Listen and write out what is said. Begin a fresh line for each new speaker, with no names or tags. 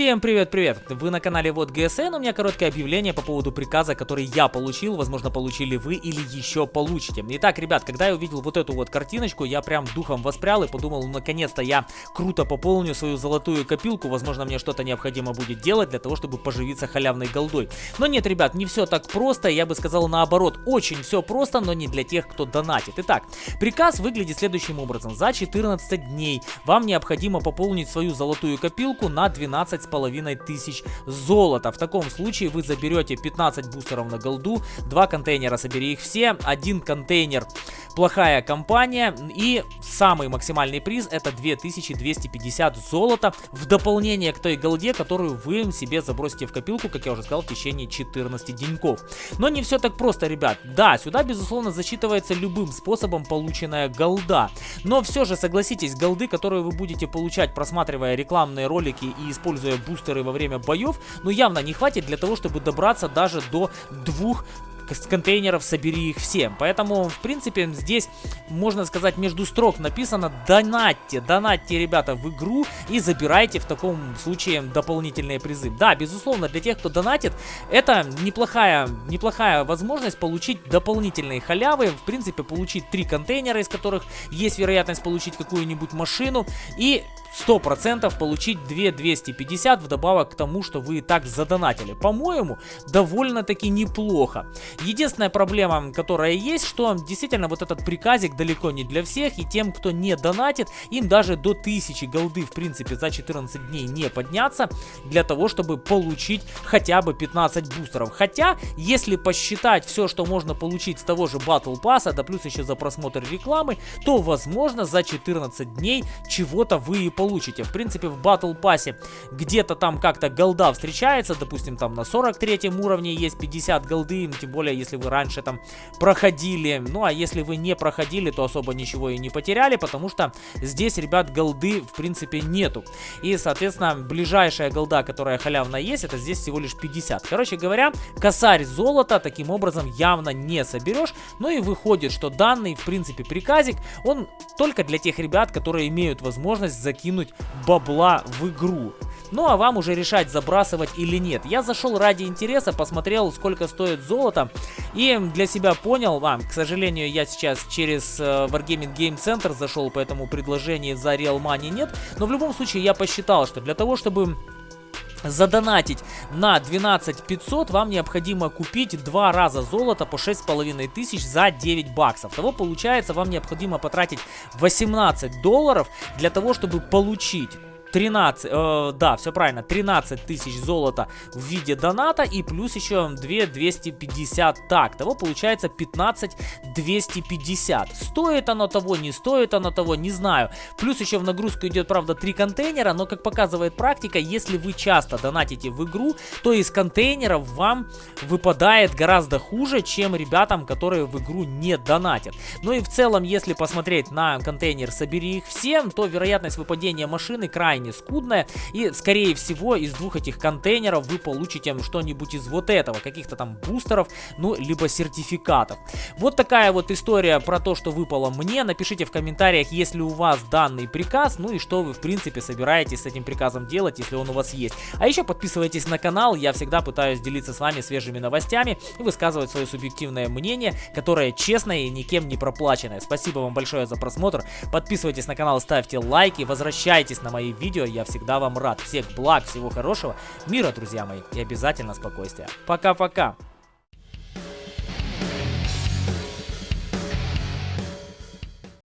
Всем привет-привет! Вы на канале Вот ГСН, у меня короткое объявление по поводу приказа, который я получил, возможно получили вы или еще получите. Итак, ребят, когда я увидел вот эту вот картиночку, я прям духом воспрял и подумал, наконец-то я круто пополню свою золотую копилку, возможно мне что-то необходимо будет делать для того, чтобы поживиться халявной голдой. Но нет, ребят, не все так просто, я бы сказал наоборот, очень все просто, но не для тех, кто донатит. Итак, приказ выглядит следующим образом. За 14 дней вам необходимо пополнить свою золотую копилку на 12 с половиной тысяч золота. В таком случае вы заберете 15 бустеров на голду, 2 контейнера собери их все, один контейнер плохая компания и самый максимальный приз это 2250 золота в дополнение к той голде, которую вы себе забросите в копилку, как я уже сказал, в течение 14 деньков. Но не все так просто, ребят. Да, сюда безусловно засчитывается любым способом полученная голда. Но все же согласитесь, голды, которые вы будете получать, просматривая рекламные ролики и используя используя бустеры во время боев, ну явно не хватит для того, чтобы добраться даже до двух с контейнеров собери их всем. Поэтому, в принципе, здесь, можно сказать, между строк написано донатьте, донатьте, ребята, в игру и забирайте в таком случае дополнительные призы. Да, безусловно, для тех, кто донатит, это неплохая, неплохая возможность получить дополнительные халявы, в принципе, получить три контейнера, из которых есть вероятность получить какую-нибудь машину и 100% получить 2250 вдобавок к тому, что вы и так задонатили. По-моему, довольно-таки неплохо. Единственная проблема, которая есть, что действительно вот этот приказик далеко не для всех, и тем, кто не донатит, им даже до 1000 голды, в принципе, за 14 дней не подняться, для того, чтобы получить хотя бы 15 бустеров. Хотя, если посчитать все, что можно получить с того же Battle Pass, да плюс еще за просмотр рекламы, то, возможно, за 14 дней чего-то вы и получите. В принципе, в Battle Pass где-то там как-то голда встречается, допустим, там на 43 уровне есть 50 голды, тем более, если вы раньше там проходили. Ну, а если вы не проходили, то особо ничего и не потеряли, потому что здесь, ребят, голды, в принципе, нету. И, соответственно, ближайшая голда, которая халявно есть, это здесь всего лишь 50. Короче говоря, косарь золота таким образом явно не соберешь. Ну и выходит, что данный, в принципе, приказик, он только для тех ребят, которые имеют возможность закинуть закинуть бабла в игру. Ну а вам уже решать, забрасывать или нет. Я зашел ради интереса, посмотрел, сколько стоит золото. И для себя понял, а, к сожалению, я сейчас через э, Wargaming Game Center зашел, поэтому предложений за Real Money нет. Но в любом случае я посчитал, что для того, чтобы задонатить на 12 500 вам необходимо купить два раза золото по 6,5 тысяч за 9 баксов. Того получается вам необходимо потратить 18 долларов для того, чтобы получить 13, э, да, все правильно, 13 тысяч золота в виде доната и плюс еще 2 250 так. Того получается 15 250. Стоит оно того, не стоит оно того, не знаю. Плюс еще в нагрузку идет, правда, 3 контейнера, но как показывает практика, если вы часто донатите в игру, то из контейнеров вам выпадает гораздо хуже, чем ребятам, которые в игру не донатят. Ну и в целом, если посмотреть на контейнер «Собери их всем», то вероятность выпадения машины крайне крайне скудная. И, скорее всего, из двух этих контейнеров вы получите что-нибудь из вот этого. Каких-то там бустеров, ну, либо сертификатов. Вот такая вот история про то, что выпало мне. Напишите в комментариях, если у вас данный приказ, ну и что вы, в принципе, собираетесь с этим приказом делать, если он у вас есть. А еще подписывайтесь на канал, я всегда пытаюсь делиться с вами свежими новостями и высказывать свое субъективное мнение, которое честное и никем не проплаченное. Спасибо вам большое за просмотр, подписывайтесь на канал, ставьте лайки, возвращайтесь на мои видео видео. Я всегда вам рад. Всех благ, всего хорошего, мира, друзья мои, и обязательно спокойствия. Пока-пока.